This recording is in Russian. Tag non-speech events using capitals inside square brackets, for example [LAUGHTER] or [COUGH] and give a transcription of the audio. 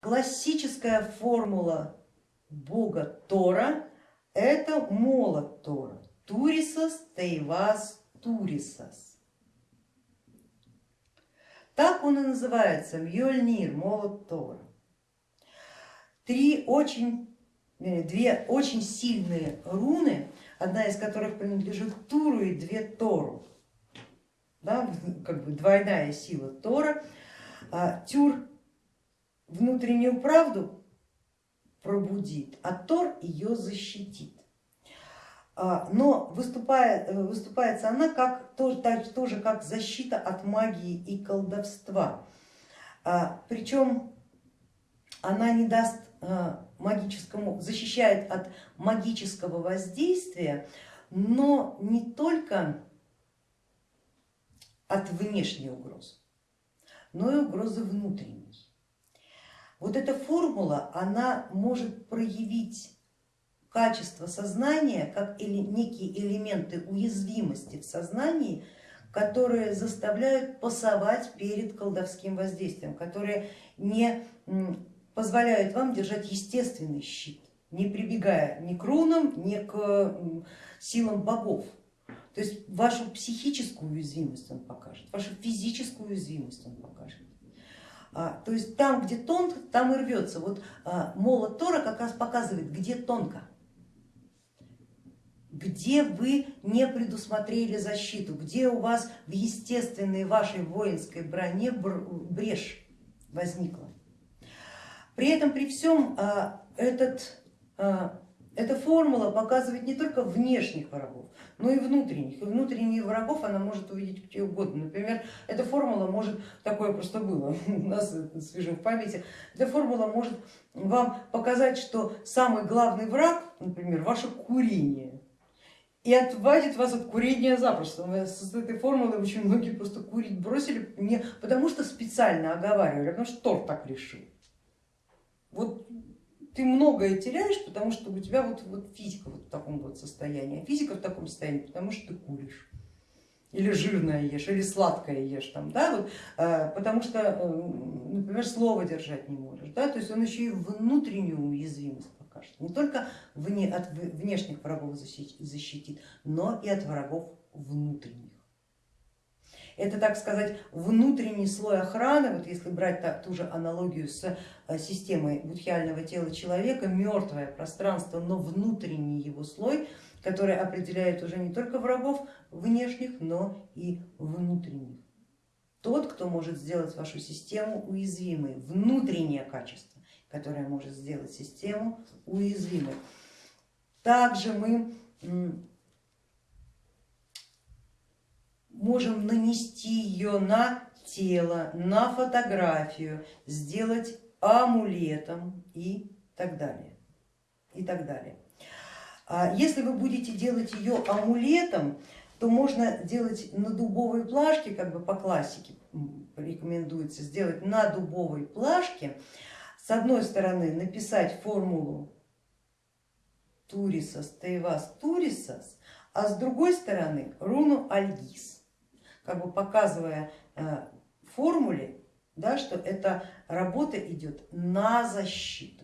Классическая формула бога Тора это молот Тора. Турисас Тейвас Турисас. Так он и называется, Мьёльнир, молот Тора. Три очень, э, две очень сильные руны, одна из которых принадлежит Туру и две Тору. Да, как бы двойная сила Тора. А, Тюр внутреннюю правду пробудит, а Тор ее защитит. А, но выступает, выступается она как, тоже, тоже как защита от магии и колдовства. А, Причем она не даст а, магическому, защищает от магического воздействия, но не только от внешней угрозы, но и угрозы внутренней. Вот эта формула, она может проявить качество сознания как некие элементы уязвимости в сознании, которые заставляют пасовать перед колдовским воздействием, которые не позволяют вам держать естественный щит, не прибегая ни к рунам, ни к силам богов. То есть вашу психическую уязвимость он покажет, вашу физическую уязвимость он покажет. А, то есть там, где тонко, там и рвется. Вот а, молот Тора как раз показывает, где тонко, где вы не предусмотрели защиту, где у вас в естественной вашей воинской броне брешь возникла. При этом, при всем, а, этот эта формула показывает не только внешних врагов, но и внутренних. И внутренних врагов она может увидеть где угодно. Например, эта формула может, такое просто было [LAUGHS] у нас свежим в памяти, эта формула может вам показать, что самый главный враг, например, ваше курение. И отвадит вас от курения запросто. С этой формулой очень многие просто курить бросили, не потому что специально оговаривали, а потому что торт так решил. Вот ты многое теряешь, потому что у тебя вот, вот физика вот в таком вот состоянии, а физика в таком состоянии, потому что ты куришь или жирное ешь, или сладкое ешь, там, да, вот, э, потому что, э, например, слово держать не можешь, да, то есть он еще и внутреннюю уязвимость покажет, не только вне, от внешних врагов защитит, но и от врагов внутренних. Это, так сказать, внутренний слой охраны, вот если брать ту же аналогию с э, системой будхиального тела человека, мертвое пространство, но внутренний его слой, который определяет уже не только врагов внешних, но и внутренних. Тот, кто может сделать вашу систему уязвимой, внутреннее качество, которое может сделать систему уязвимой. Также мы можем нанести ее на тело, на фотографию, сделать амулетом и так далее. И так далее. А если вы будете делать ее амулетом, то можно делать на дубовой плашке, как бы по классике рекомендуется сделать на дубовой плашке, с одной стороны написать формулу Турисас, Тейвас, Турисас, а с другой стороны руну Альгиз как бы показывая э, формуле, да, что эта работа идет на защиту.